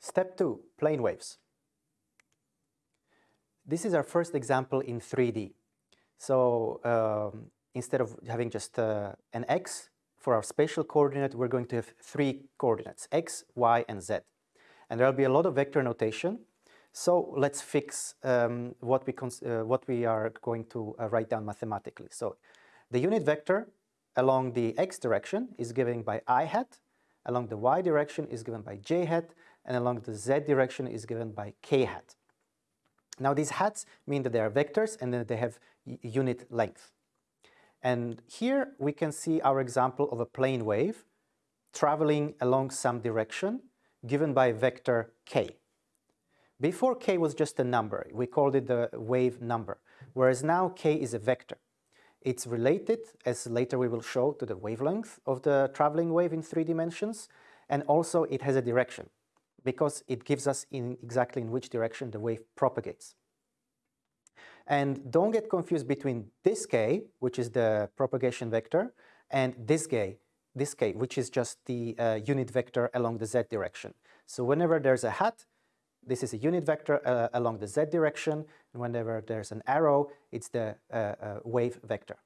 Step two, plane waves. This is our first example in 3D. So um, instead of having just uh, an x for our spatial coordinate, we're going to have three coordinates, x, y, and z. And there'll be a lot of vector notation. So let's fix um, what, we uh, what we are going to uh, write down mathematically. So the unit vector along the x direction is given by i hat, along the y direction is given by j hat, and along the z direction is given by k hat. Now these hats mean that they are vectors and that they have unit length. And here we can see our example of a plane wave traveling along some direction given by vector k. Before k was just a number, we called it the wave number, whereas now k is a vector. It's related, as later we will show, to the wavelength of the traveling wave in three dimensions, and also it has a direction, because it gives us in exactly in which direction the wave propagates. And don't get confused between this k, which is the propagation vector, and this k, this k, which is just the uh, unit vector along the z direction. So whenever there's a hat, this is a unit vector uh, along the z direction, and whenever there's an arrow, it's the uh, uh, wave vector.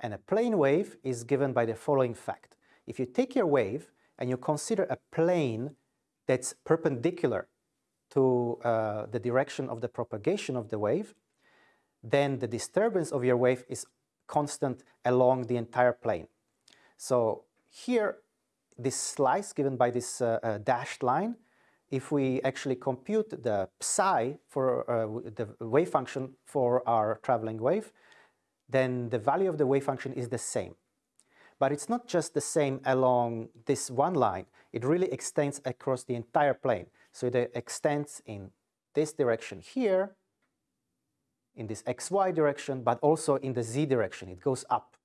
And a plane wave is given by the following fact. If you take your wave and you consider a plane that's perpendicular to uh, the direction of the propagation of the wave, then the disturbance of your wave is constant along the entire plane. So here, this slice given by this uh, uh, dashed line if we actually compute the psi for uh, the wave function for our traveling wave, then the value of the wave function is the same. But it's not just the same along this one line, it really extends across the entire plane. So it extends in this direction here, in this xy direction, but also in the z direction, it goes up.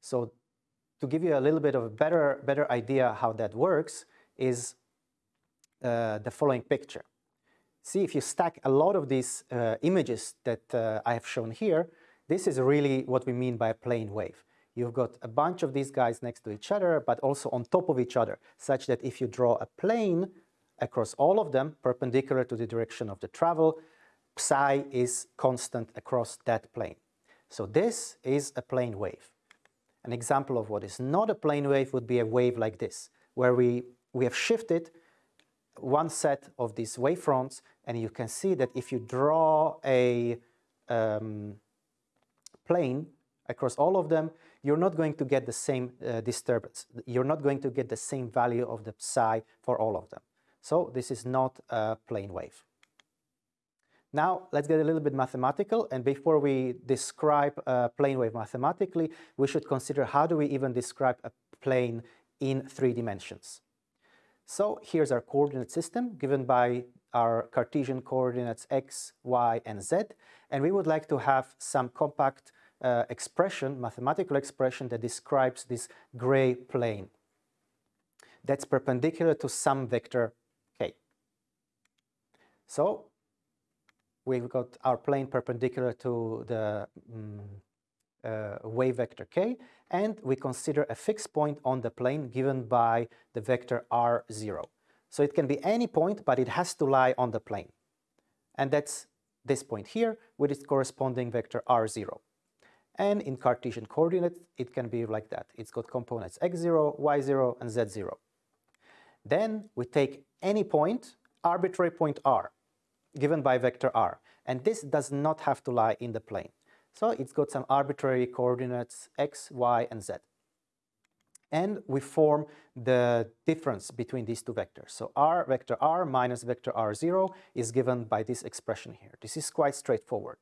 So to give you a little bit of a better, better idea how that works is uh, the following picture. See, if you stack a lot of these uh, images that uh, I have shown here, this is really what we mean by a plane wave. You've got a bunch of these guys next to each other, but also on top of each other, such that if you draw a plane across all of them, perpendicular to the direction of the travel, psi is constant across that plane. So this is a plane wave. An example of what is not a plane wave would be a wave like this, where we, we have shifted one set of these wavefronts and you can see that if you draw a um, plane across all of them, you're not going to get the same uh, disturbance. You're not going to get the same value of the psi for all of them. So this is not a plane wave. Now let's get a little bit mathematical and before we describe a plane wave mathematically, we should consider how do we even describe a plane in three dimensions. So here's our coordinate system given by our Cartesian coordinates x, y, and z. And we would like to have some compact uh, expression, mathematical expression that describes this gray plane that's perpendicular to some vector k. So we've got our plane perpendicular to the um, uh, wave vector k, and we consider a fixed point on the plane given by the vector r0. So it can be any point, but it has to lie on the plane. And that's this point here with its corresponding vector r0. And in Cartesian coordinates, it can be like that. It's got components x0, y0, and z0. Then we take any point, arbitrary point r, given by vector r. And this does not have to lie in the plane. So it's got some arbitrary coordinates x, y, and z. And we form the difference between these two vectors. So r vector r minus vector r0 is given by this expression here. This is quite straightforward.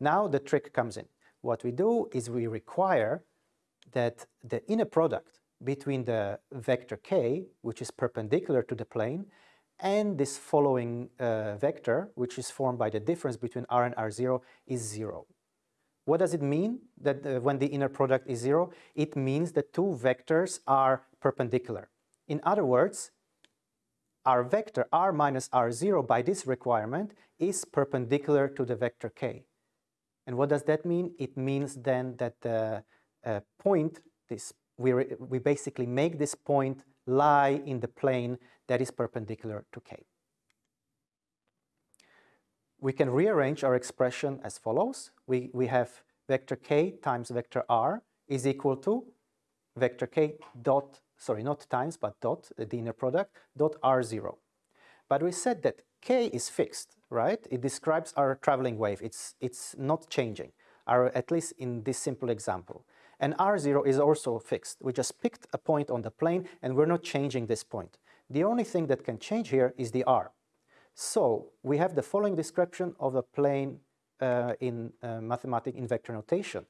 Now the trick comes in. What we do is we require that the inner product between the vector k, which is perpendicular to the plane, and this following uh, vector, which is formed by the difference between r and r0, is zero. What does it mean that uh, when the inner product is zero? It means that two vectors are perpendicular. In other words, our vector r minus r0 by this requirement is perpendicular to the vector k. And what does that mean? It means then that the uh, point, this we, we basically make this point lie in the plane that is perpendicular to k. We can rearrange our expression as follows. We, we have vector k times vector r is equal to vector k dot, sorry, not times, but dot, the inner product, dot r0. But we said that k is fixed, right? It describes our traveling wave. It's, it's not changing, our, at least in this simple example. And r0 is also fixed. We just picked a point on the plane and we're not changing this point. The only thing that can change here is the r. So we have the following description of a plane uh, in uh, mathematics in vector notation.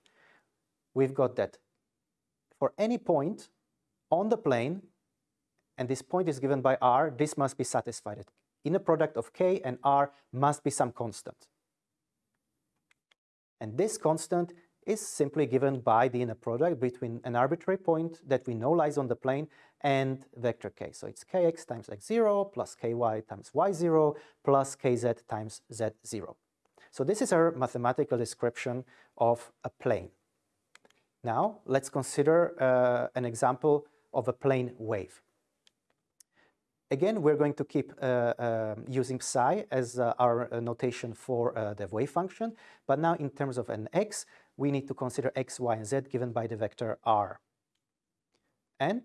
We've got that for any point on the plane, and this point is given by r, this must be satisfied. Inner product of k and r must be some constant. And this constant is simply given by the inner product between an arbitrary point that we know lies on the plane and vector k. So it's kx times x0 plus ky times y0 plus kz times z0. So this is our mathematical description of a plane. Now let's consider uh, an example of a plane wave. Again, we're going to keep uh, uh, using psi as uh, our uh, notation for uh, the wave function, but now in terms of an x, we need to consider x, y, and z given by the vector r. And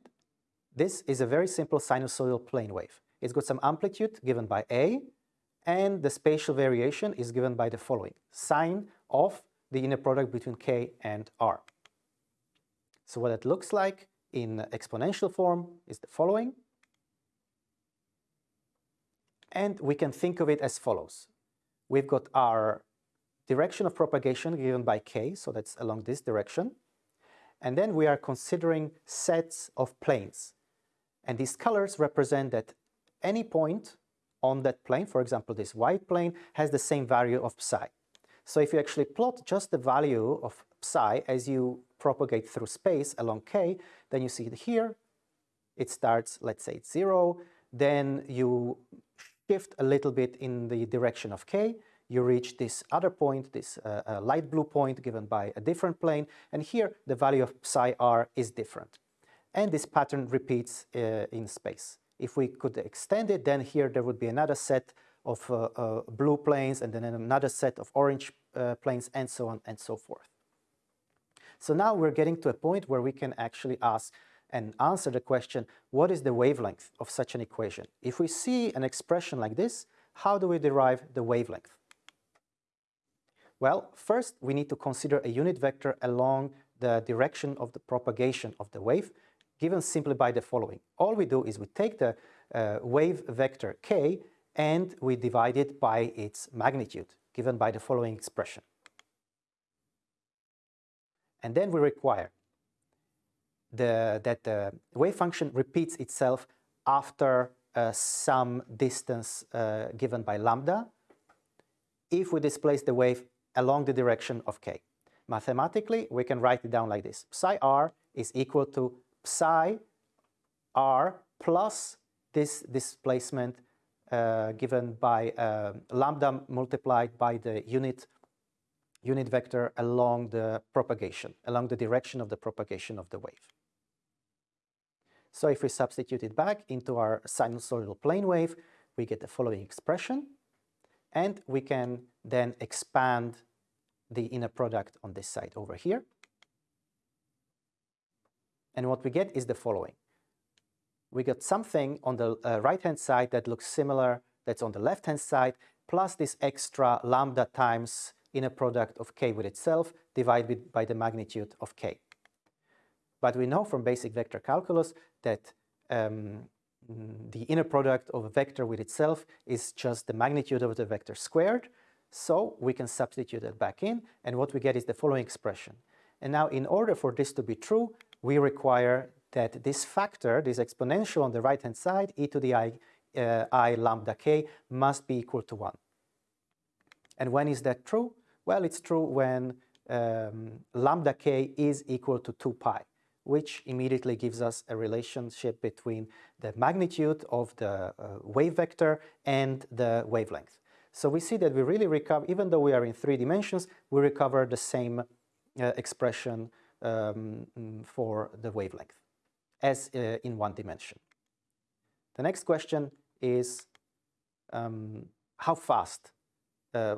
this is a very simple sinusoidal plane wave. It's got some amplitude given by a, and the spatial variation is given by the following, sine of the inner product between k and r. So what it looks like in exponential form is the following. And we can think of it as follows. We've got our direction of propagation given by k, so that's along this direction. And then we are considering sets of planes. And these colors represent that any point on that plane, for example, this white plane, has the same value of psi. So if you actually plot just the value of psi as you propagate through space along k, then you see it here, it starts, let's say it's zero, then you shift a little bit in the direction of k, you reach this other point, this uh, uh, light blue point given by a different plane, and here the value of psi r is different. And this pattern repeats uh, in space. If we could extend it, then here there would be another set of uh, uh, blue planes and then another set of orange uh, planes and so on and so forth. So now we're getting to a point where we can actually ask and answer the question, what is the wavelength of such an equation? If we see an expression like this, how do we derive the wavelength? Well, first we need to consider a unit vector along the direction of the propagation of the wave, given simply by the following. All we do is we take the uh, wave vector k and we divide it by its magnitude, given by the following expression. And then we require the, that the wave function repeats itself after uh, some distance uh, given by lambda if we displace the wave along the direction of k. Mathematically, we can write it down like this. Psi r is equal to psi r plus this displacement uh, given by uh, lambda multiplied by the unit unit vector along the propagation, along the direction of the propagation of the wave. So if we substitute it back into our sinusoidal plane wave, we get the following expression, and we can then expand the inner product on this side over here. And what we get is the following. We got something on the uh, right-hand side that looks similar that's on the left-hand side, plus this extra lambda times inner product of k with itself divided by the magnitude of k. But we know from basic vector calculus that um, the inner product of a vector with itself is just the magnitude of the vector squared. So we can substitute that back in, and what we get is the following expression. And now in order for this to be true, we require that this factor, this exponential on the right-hand side, e to the i, uh, i lambda k, must be equal to 1. And when is that true? Well, it's true when um, lambda k is equal to 2 pi which immediately gives us a relationship between the magnitude of the uh, wave vector and the wavelength. So we see that we really recover, even though we are in three dimensions, we recover the same uh, expression um, for the wavelength as uh, in one dimension. The next question is um, how fast uh,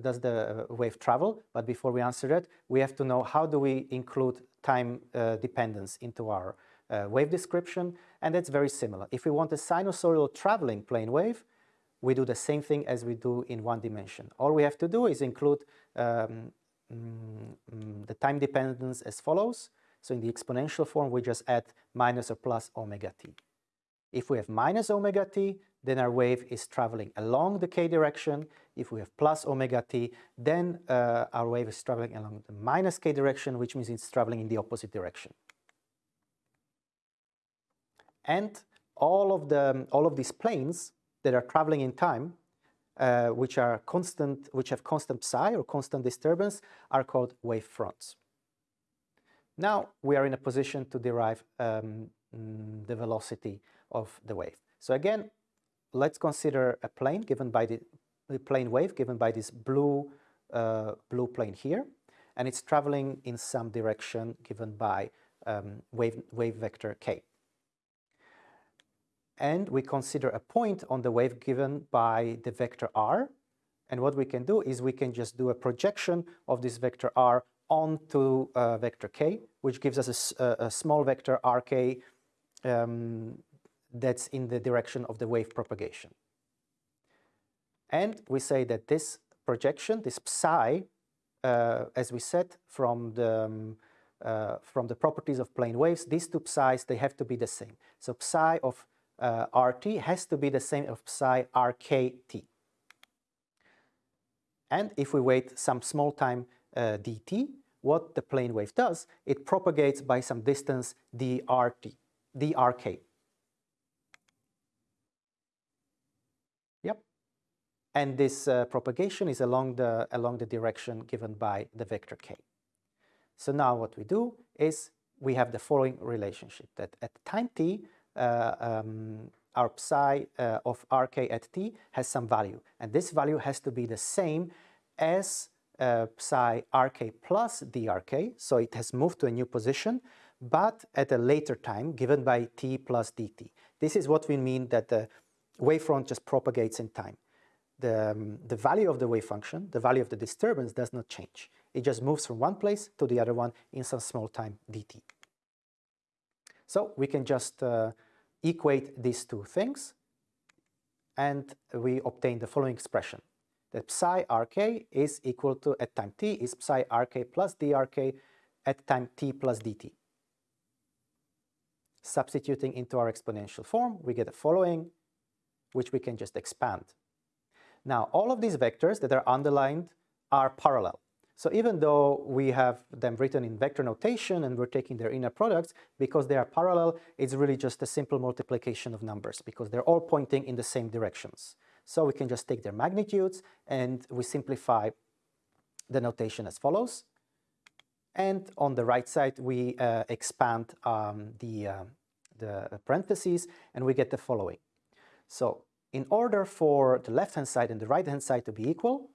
does the wave travel? But before we answer that, we have to know how do we include time uh, dependence into our uh, wave description, and that's very similar. If we want a sinusoidal traveling plane wave, we do the same thing as we do in one dimension. All we have to do is include um, mm, the time dependence as follows. So in the exponential form, we just add minus or plus omega t. If we have minus omega t, then our wave is traveling along the k direction. If we have plus omega t, then uh, our wave is traveling along the minus k direction, which means it's traveling in the opposite direction. And all of, the, all of these planes that are traveling in time, uh, which are constant, which have constant psi or constant disturbance, are called wave fronts. Now we are in a position to derive um, mm, the velocity of the wave. So again, let's consider a plane given by the, the plane wave given by this blue, uh, blue plane here, and it's traveling in some direction given by um, wave, wave vector k and we consider a point on the wave given by the vector r. And what we can do is we can just do a projection of this vector r onto uh, vector k, which gives us a, a small vector rk um, that's in the direction of the wave propagation. And we say that this projection, this psi, uh, as we said from the, um, uh, from the properties of plane waves, these two psi's, they have to be the same. So psi of uh, RT has to be the same of psi RKT. And if we wait some small time uh, dt, what the plane wave does, it propagates by some distance dRT, dRk. And this uh, propagation is along the, along the direction given by the vector k. So now what we do is we have the following relationship that at time t, uh, um, our psi uh, of rk at t has some value. And this value has to be the same as uh, psi rk plus drk, so it has moved to a new position, but at a later time given by t plus dt. This is what we mean that the wavefront just propagates in time. The, um, the value of the wave function, the value of the disturbance does not change. It just moves from one place to the other one in some small time dt. So we can just uh, equate these two things and we obtain the following expression that psi rk is equal to at time t is psi rk plus drk at time t plus dt. Substituting into our exponential form, we get the following, which we can just expand. Now, all of these vectors that are underlined are parallel. So even though we have them written in vector notation and we're taking their inner products, because they are parallel, it's really just a simple multiplication of numbers because they're all pointing in the same directions. So we can just take their magnitudes and we simplify the notation as follows. And on the right side, we uh, expand um, the, uh, the parentheses and we get the following. So in order for the left-hand side and the right-hand side to be equal,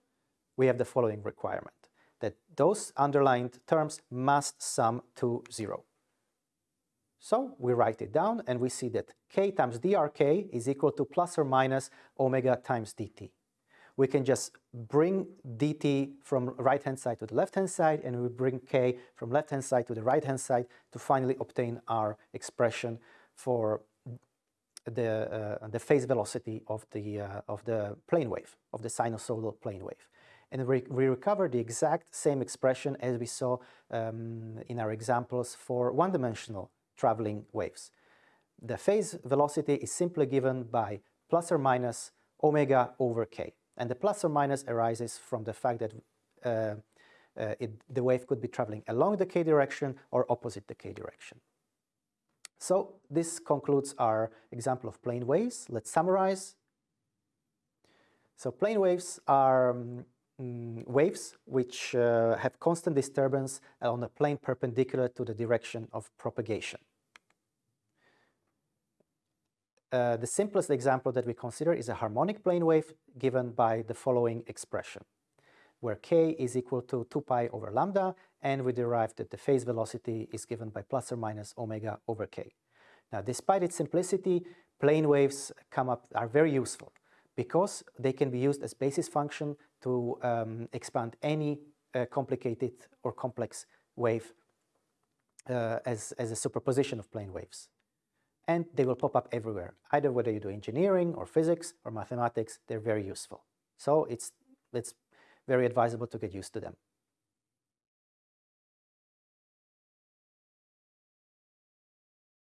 we have the following requirement that those underlined terms must sum to zero. So we write it down and we see that k times drk is equal to plus or minus omega times dt. We can just bring dt from right-hand side to the left-hand side and we bring k from left-hand side to the right-hand side to finally obtain our expression for the, uh, the phase velocity of the, uh, of the plane wave, of the sinusoidal plane wave and we, we recover the exact same expression as we saw um, in our examples for one-dimensional traveling waves. The phase velocity is simply given by plus or minus omega over k. And the plus or minus arises from the fact that uh, uh, it, the wave could be traveling along the k direction or opposite the k direction. So this concludes our example of plane waves. Let's summarize. So plane waves are um, waves which uh, have constant disturbance on a plane perpendicular to the direction of propagation. Uh, the simplest example that we consider is a harmonic plane wave given by the following expression, where k is equal to 2 pi over lambda, and we derive that the phase velocity is given by plus or minus omega over k. Now, despite its simplicity, plane waves come up, are very useful because they can be used as basis function to um, expand any uh, complicated or complex wave uh, as, as a superposition of plane waves. And they will pop up everywhere, either whether you do engineering or physics or mathematics, they're very useful. So it's, it's very advisable to get used to them.